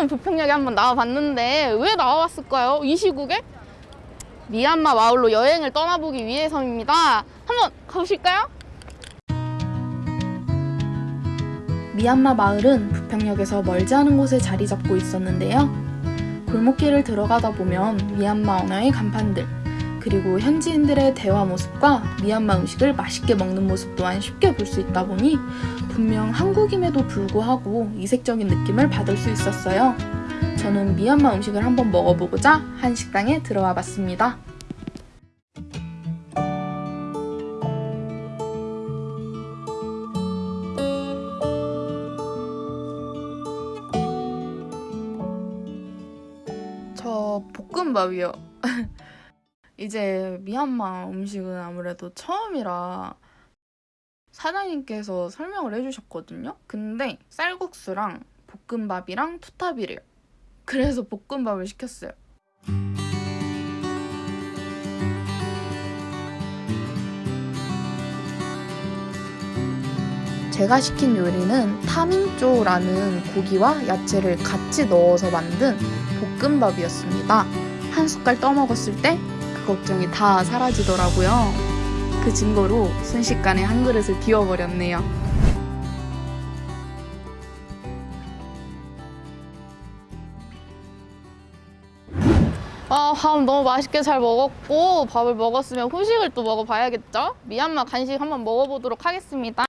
처음 부평역에 한번 나와봤는데 왜 나와봤을까요? 이 시국에? 미얀마 마을로 여행을 떠나보기 위해서입니다. 한번 가보실까요? 미얀마 마을은 부평역에서 멀지 않은 곳에 자리 잡고 있었는데요. 골목길을 들어가다 보면 미얀마 언어의 간판들, 그리고 현지인들의 대화 모습과 미얀마 음식을 맛있게 먹는 모습 또한 쉽게 볼 수 있다 보니 분명 한국임에도 불구하고 이색적인 느낌을 받을 수 있었어요. 저는 미얀마 음식을 한번 먹어보고자 한 식당에 들어와 봤습니다. 저 볶음밥이요. 이제 미얀마 음식은 아무래도 처음이라 사장님께서 설명을 해주셨거든요. 근데 쌀국수랑 볶음밥이랑 투탑이래요. 그래서 볶음밥을 시켰어요. 제가 시킨 요리는 타민조라는 고기와 야채를 같이 넣어서 만든 볶음밥이었습니다. 한 숟갈 떠먹었을 때그 걱정이 다 사라지더라고요. 그 증거로 순식간에 한 그릇을 비워버렸네요. 아, 밥 너무 맛있게 잘 먹었고 밥을 먹었으면 후식을 또 먹어봐야겠죠? 미얀마 간식 한번 먹어보도록 하겠습니다.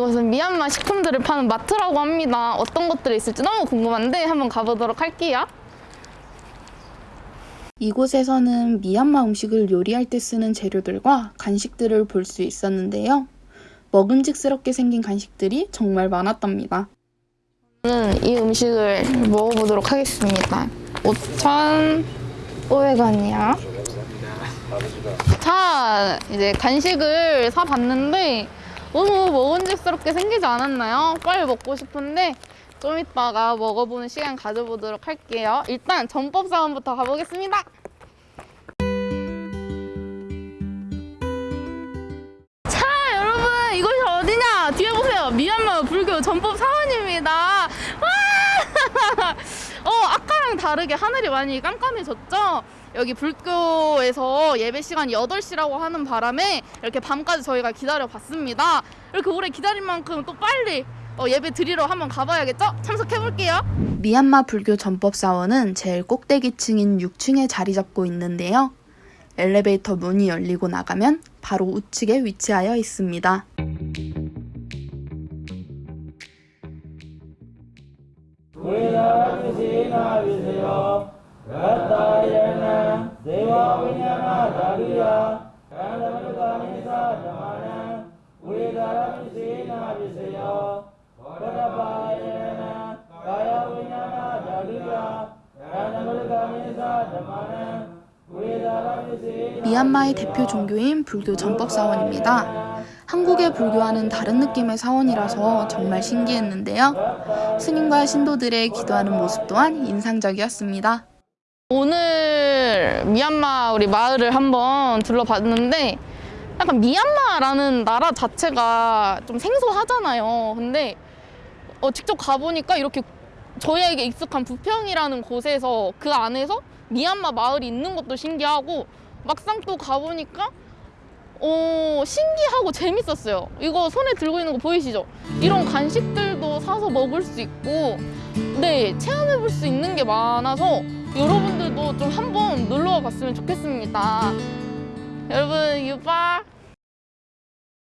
이곳은 미얀마 식품들을 파는 마트라고 합니다. 어떤 것들이 있을지 너무 궁금한데 한번 가보도록 할게요. 이곳에서는 미얀마 음식을 요리할 때 쓰는 재료들과 간식들을 볼 수 있었는데요. 먹음직스럽게 생긴 간식들이 정말 많았답니다. 저는 이 음식을 먹어보도록 하겠습니다. 5,500원이요. 자, 이제 간식을 사봤는데 너무 먹음직스럽게 생기지 않았나요? 빨리 먹고 싶은데 좀 이따가 먹어보는 시간 가져보도록 할게요. 일단 전법 사원부터 가보겠습니다. 자, 여러분 이곳이 어디냐? 뒤에 보세요. 미얀마 불교 전법 사원입니다. 와! 어, 아까랑 다르게 하늘이 많이 깜깜해졌죠? 여기 불교에서 예배 시간이 8시라고 하는 바람에 이렇게 밤까지 저희가 기다려 봤습니다. 이렇게 오래 기다린 만큼 또 빨리 어, 예배 드리러 한번 가봐야겠죠? 참석해 볼게요. 미얀마 불교 전법사원은 제일 꼭대기층인 6층에 자리 잡고 있는데요. 엘리베이터 문이 열리고 나가면 바로 우측에 위치하여 있습니다. 미얀마의 대표 종교인 불교 전법사원입니다. 한국의 불교와는 다른 느낌의 사원이라서 정말 신기했는데요. 스님과 신도들의 기도하는 모습 또한 인상적이었습니다. 오늘 미얀마 우리 마을을 한번 둘러봤는데 약간 미얀마라는 나라 자체가 좀 생소하잖아요. 근데 어, 직접 가보니까 이렇게 저희에게 익숙한 부평이라는 곳에서 그 안에서 미얀마 마을이 있는 것도 신기하고 막상 또 가보니까 어, 신기하고 재밌었어요. 이거 손에 들고 있는 거 보이시죠? 이런 간식들도 사서 먹을 수 있고 네, 체험해 볼 수 있는 게 많아서 여러분들도 좀 한번 놀러 와 봤으면 좋겠습니다. 여러분, 유바!